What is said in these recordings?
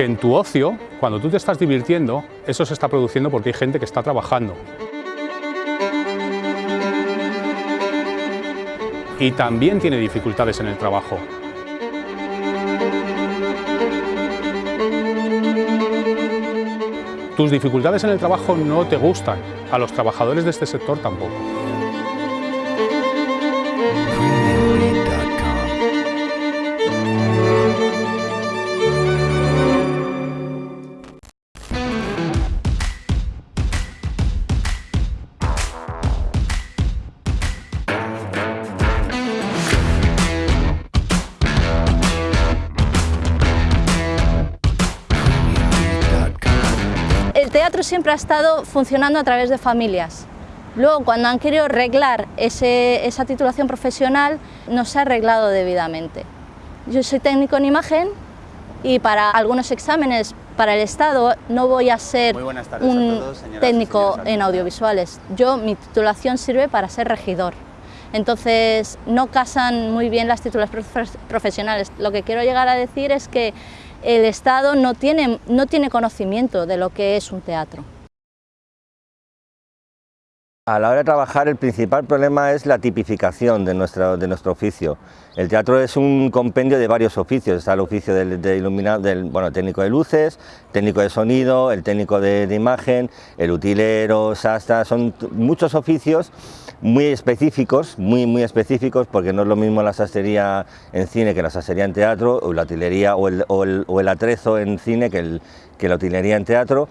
que en tu ocio, cuando tú te estás divirtiendo, eso se está produciendo porque hay gente que está trabajando. Y también tiene dificultades en el trabajo. Tus dificultades en el trabajo no te gustan, a los trabajadores de este sector tampoco. Siempre ha estado funcionando a través de familias. Luego, cuando han querido arreglar ese- esa titulación profesional, no se ha arreglado debidamente. Yo soy técnico en imagen y para algunos exámenes para el Estado no voy a ser tardes a un todos, técnico en audiovisuales. Yo, mi titulación sirve para ser regidor. Entonces, no casan muy bien las titulaciones profe- profesionales. Lo que quiero llegar a decir es que el Estado no tiene, no tiene conocimiento de lo que es un teatro. A la hora de trabajar el principal problema es la tipificación de, nuestra- de nuestro oficio. El teatro es un compendio de varios oficios, está el oficio del, de ilumina- del bueno, técnico de luces, técnico de sonido, el técnico de, imagen, el utilero, sastra, son muchos oficios muy específicos, muy, muy específicos, porque no es lo mismo la sastrería en cine que la sastrería en teatro, o la utilería o el, o el- o el atrezo en cine que, el- que la utilería en teatro,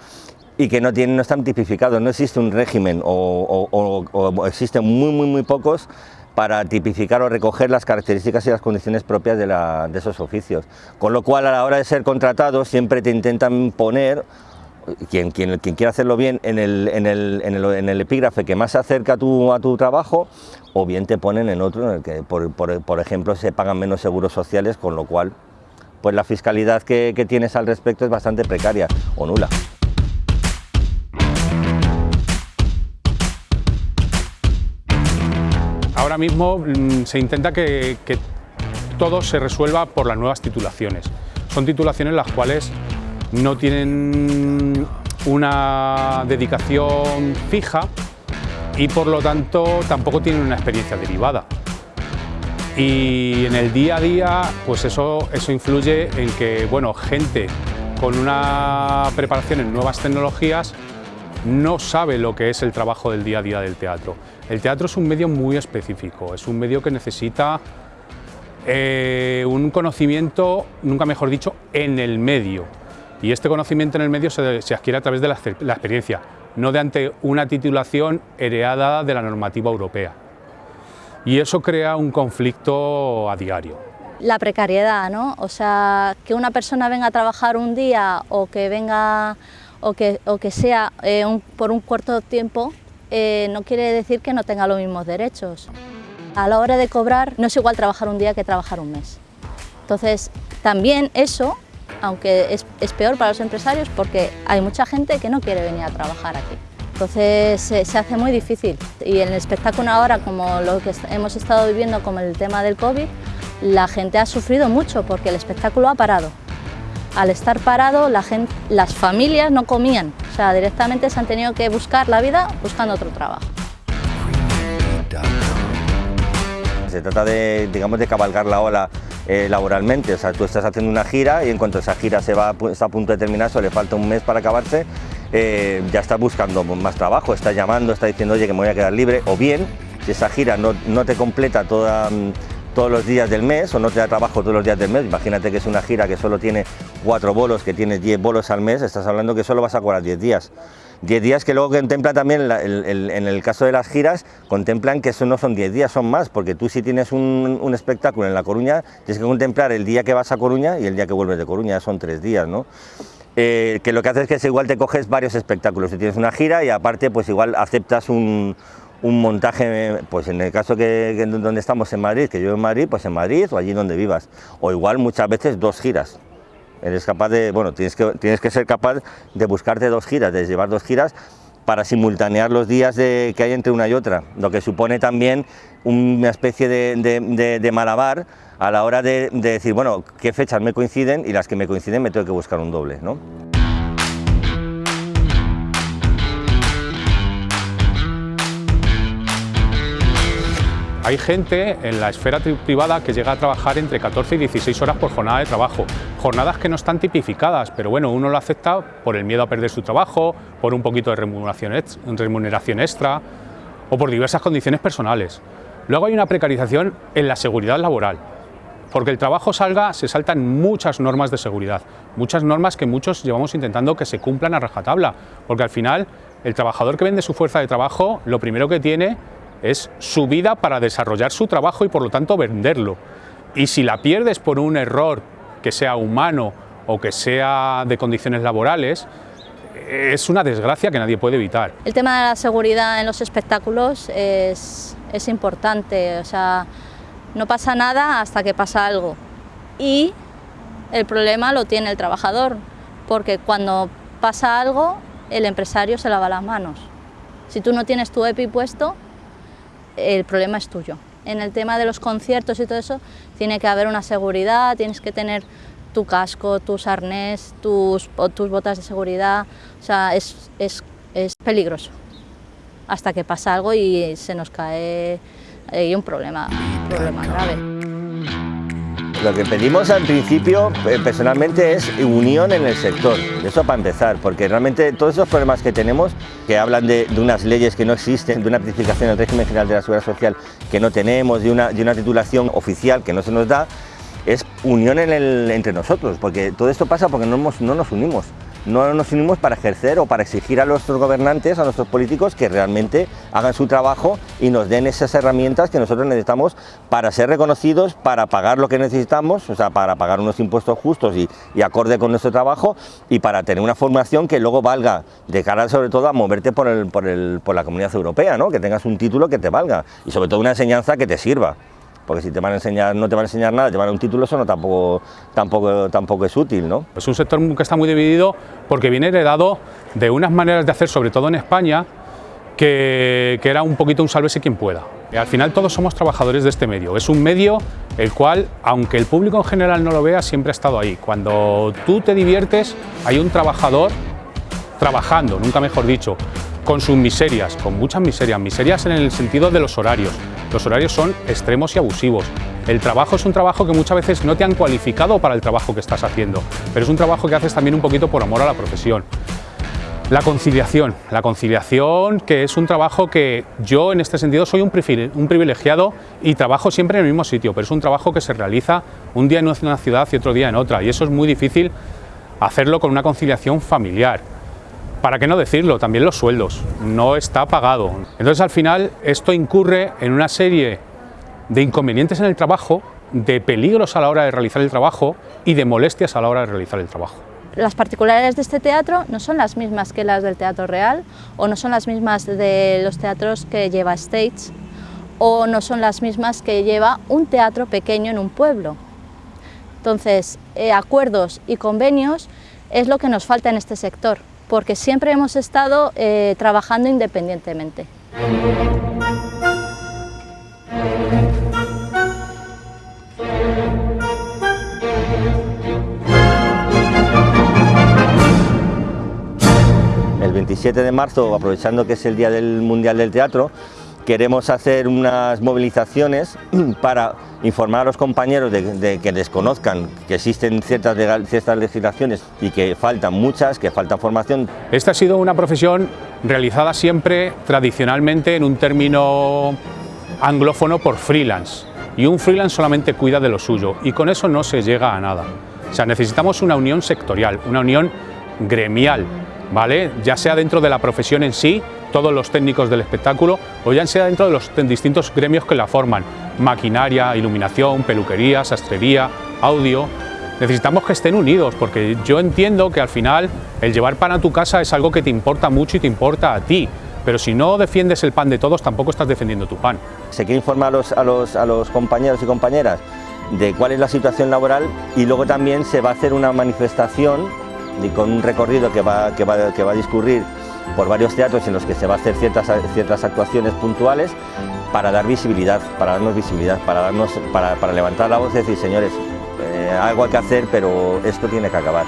y que no, están tipificados, no existe un régimen o, existen muy, muy, muy pocos para tipificar o recoger las características y las condiciones propias de, esos oficios. Con lo cual, a la hora de ser contratados, siempre te intentan poner, quien, quien, quien quiera hacerlo bien, en el, en, el, en, el, epígrafe que más se acerca a tu, a tu trabajo, o bien te ponen en otro en el que, por, por- ejemplo, se pagan menos seguros sociales, con lo cual pues la fiscalidad que tienes al respecto es bastante precaria o nula. Mismo mm, se intenta que, que todo se resuelva por las nuevas titulaciones. Son titulaciones las cuales no tienen una dedicación fija y por lo tanto tampoco tienen una experiencia derivada. Y en el día a día, pues eso, eso influye en que, bueno, gente con una preparación en nuevas tecnologías no sabe lo que es el trabajo del día a día del teatro. El teatro es un medio muy específico, es un medio que necesita eh, un conocimiento, nunca mejor dicho, en el medio. Y este conocimiento en el medio se, adquiere a través de la, la experiencia, no de ante una titulación heredada de la normativa europea. Y eso crea un conflicto a diario. La precariedad, ¿no? O sea, que una persona venga a trabajar un día o que venga o que, o que sea eh, un- por un corto tiempo, eh, no quiere decir que no tenga los mismos derechos. A la hora de cobrar no es igual trabajar un día que trabajar un mes. Entonces, también eso, aunque es, es peor para los empresarios porque hay mucha gente que no quiere venir a trabajar aquí. Entonces se, se hace muy difícil y en el espectáculo ahora, como lo que hemos estado viviendo como el tema del COVID, la gente ha sufrido mucho porque el espectáculo ha parado. Al estar parado, las familias no comían, o sea, directamente se han tenido que buscar la vida buscando otro trabajo. Se trata de, digamos, de cabalgar la ola eh, laboralmente, o sea, tú estás haciendo una gira y en cuanto esa gira se va, a pu- está a punto de terminar, o le falta un mes para acabarse, eh, ya está buscando más trabajo, está llamando, está diciendo, oye, que me voy a quedar libre, o bien, si esa gira no, no te completa toda, mm, todos los días del mes o no te da trabajo todos los días del mes, imagínate que es una gira que solo tiene cuatro bolos, que tienes 10 bolos al mes, estás hablando que solo vas a cobrar 10 días. 10 días que luego contempla también, en el caso de las giras, contemplan que eso no son 10 días, son más, porque tú si tienes un, espectáculo en La Coruña, tienes que contemplar el día que vas a Coruña y el día que vuelves de Coruña, son tres días, ¿no? Eh, que lo que haces es que igual te coges varios espectáculos, si tienes una gira y aparte pues igual aceptas un, un montaje, pues en el caso que, donde estamos en Madrid, que yo en Madrid, pues en Madrid o allí donde vivas, o igual muchas veces dos giras. Eres capaz de, bueno, tienes que, tienes que ser capaz de buscarte dos giras, de llevar dos giras para simultanear los días que hay entre una y otra, lo que supone también una especie de, malabar a la hora de, decir, bueno, qué fechas me coinciden y las que me coinciden me tengo que buscar un doble. ¿no? Hay gente en la esfera privada que llega a trabajar entre 14 y 16 horas por jornada de trabajo, jornadas que no están tipificadas, pero bueno, uno lo acepta por el miedo a perder su trabajo, por un poquito de remuneración extra o por diversas condiciones personales. Luego hay una precarización en la seguridad laboral, porque el trabajo salga, se saltan muchas normas de seguridad, muchas normas que muchos llevamos intentando que se cumplan a rajatabla, porque al final el trabajador que vende su fuerza de trabajo, lo primero que tiene es su vida para desarrollar su trabajo y por lo tanto venderlo. Y si la pierdes por un error que sea humano o que sea de condiciones laborales, es una desgracia que nadie puede evitar. El tema de la seguridad en los espectáculos es, es importante, o sea, no pasa nada hasta que pasa algo. Y el problema lo tiene el trabajador, porque cuando pasa algo, el empresario se lava las manos. Si tú no tienes tu EPI puesto, el problema es tuyo. En el tema de los conciertos y todo eso, tiene que haber una seguridad, tienes que tener tu casco, tus arnés, tus, tus botas de seguridad, o sea, es, es, peligroso. Hasta que pasa algo y se nos cae hay un problema, un problema grave. Lo que pedimos al principio, eh, personalmente, es unión en el sector, eso para empezar, porque realmente todos esos problemas que tenemos, que hablan de, unas leyes que no existen, de una tipificación del régimen general de la seguridad social que no tenemos, de una, titulación oficial que no se nos da, es unión entre nosotros, porque todo esto pasa porque no nos unimos no nos unimos para ejercer o para exigir a nuestros gobernantes, a nuestros políticos, que realmente hagan su trabajo y nos den esas herramientas que nosotros necesitamos para ser reconocidos, para pagar lo que necesitamos, o sea, para pagar unos impuestos justos y, acorde con nuestro trabajo y para tener una formación que luego valga de cara sobre todo a moverte por, por la comunidad europea, ¿no? que tengas un título que te valga y sobre todo una enseñanza que te sirva porque si te van a enseñar, no te van a enseñar nada, te un título, eso no tampoco, tampoco, tampoco es útil. ¿no? Es un sector que está muy dividido porque viene heredado de unas maneras de hacer, sobre todo en España, que, era un poquito un sálvese quien pueda. Al final todos somos trabajadores de este medio. Es un medio el cual, aunque el público en general no lo vea, siempre ha estado ahí. Cuando tú te diviertes, hay un trabajador trabajando, nunca mejor dicho, con sus miserias, con muchas miserias, miserias en el sentido de los horarios. Los horarios son extremos y abusivos. El trabajo es un trabajo que muchas veces no te han cualificado para el trabajo que estás haciendo, pero es un trabajo que haces también un poquito por amor a la profesión. La conciliación, la conciliación que es un trabajo que yo en este sentido soy un privilegiado y trabajo siempre en el mismo sitio, pero es un trabajo que se realiza un día en una ciudad y otro día en otra y eso es muy difícil hacerlo con una conciliación familiar. Para qué no decirlo, también los sueldos, no está pagado. Entonces al final esto incurre en una serie de inconvenientes en el trabajo, de peligros a la hora de realizar el trabajo y de molestias a la hora de realizar el trabajo. Las particularidades de este teatro no son las mismas que las del Teatro Real o no son las mismas de los teatros que lleva Stage o no son las mismas que lleva un teatro pequeño en un pueblo. Entonces, eh, acuerdos y convenios es lo que nos falta en este sector porque siempre hemos estado eh, trabajando independientemente. El 27 de marzo, aprovechando que es el Día del Mundial del Teatro, queremos hacer unas movilizaciones para informar a los compañeros de, que desconozcan que existen ciertas, ciertas legislaciones y que faltan muchas, que falta formación. Esta ha sido una profesión realizada siempre tradicionalmente en un término anglófono por freelance y un freelance solamente cuida de lo suyo y con eso no se llega a nada. O sea, necesitamos una unión sectorial, una unión gremial, ¿vale? ya sea dentro de la profesión en sí todos los técnicos del espectáculo o ya sea dentro de los distintos gremios que la forman, maquinaria, iluminación, peluquería, sastrería, audio. Necesitamos que estén unidos porque yo entiendo que al final el llevar pan a tu casa es algo que te importa mucho y te importa a ti, pero si no defiendes el pan de todos tampoco estás defendiendo tu pan. Se quiere informar a los, compañeros y compañeras de cuál es la situación laboral y luego también se va a hacer una manifestación con un recorrido que va a discurrir por varios teatros en los que se va a hacer ciertas, ciertas actuaciones puntuales para dar visibilidad, para darnos visibilidad, para, darnos, para, para levantar la voz y decir, señores, eh, algo hay que hacer, pero esto tiene que acabar.